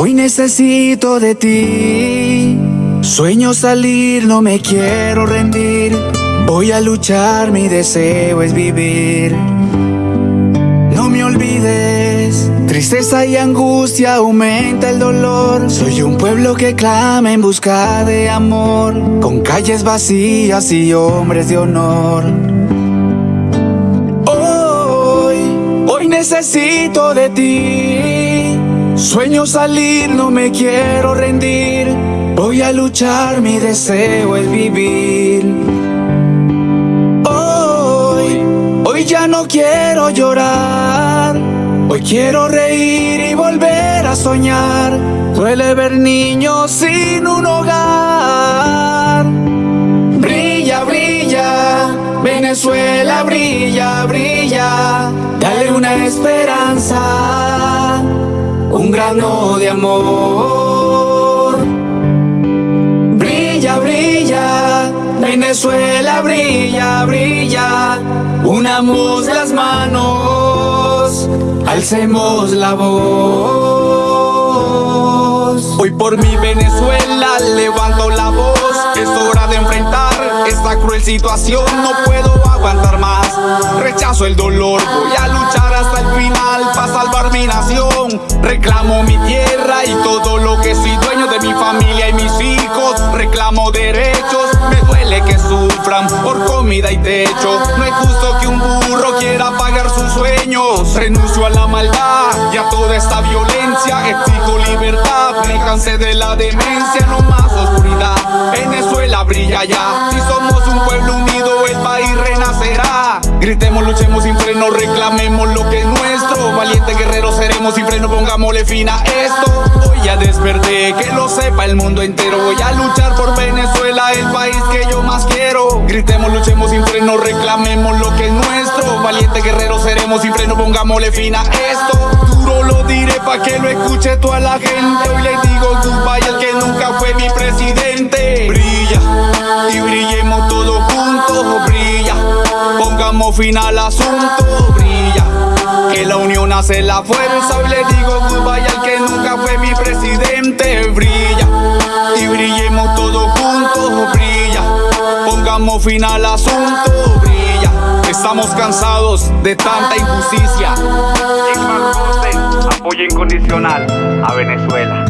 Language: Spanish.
hoy necesito de ti. Sueño salir, no me quiero rendir. Voy a luchar, mi deseo es vivir. No me olvides, tristeza y angustia aumenta el dolor. Soy un pueblo que clama en busca de amor, con calles vacías y hombres de honor. Hoy, hoy necesito de ti. Sueño salir, no me quiero rendir. Voy a luchar, mi deseo es vivir. Hoy, hoy ya no quiero llorar. Hoy quiero reír y volver a soñar. Duele ver niños sin un hogar. Brilla, brilla, Venezuela brilla, brilla. Dale una esperanza, un grano de amor. Brilla, brilla, Venezuela brilla, brilla. Unamos las manos, alcemos la voz. Hoy por mi Venezuela levanto la voz. Es hora de enfrentar esta cruel situación. No puedo aguantar más. Rechazo el dolor. Voy a luchar hasta el final para salvar mi nación. Reclamo mi tierra y todo lo que soy dueño de mi familia y mis hijos. Reclamo derechos. Me duele que sufran por comida y techo. No es justo que un burro quiera pagar sus sueños. Renuncio a la maldad y a toda esta violencia. Exijo libertad. Me de la demencia. No más oscuridad. Venezuela brilla ya. Gritemos, luchemos sin freno, reclamemos lo que es nuestro. Valientes guerreros seremos sin freno, pongámosle fin a esto. Hoy ya desperté, que lo sepa el mundo entero. Voy a luchar por Venezuela, el país que yo más quiero. Gritemos, luchemos sin freno, reclamemos lo que es nuestro. Valientes guerreros seremos sin freno, pongámosle fin a esto. Duro lo diré pa' que lo escuche toda la gente. Hoy le digo goodbye al que nunca fue mi presidente. Pongamos fin al asunto, brilla. Que la unión hace la fuerza. Hoy le digo goodbye al que nunca fue mi presidente. Brilla y brillemos todos juntos, brilla. Pongamos fin al asunto, brilla. Estamos cansados de tanta injusticia. apoyo incondicional a Venezuela.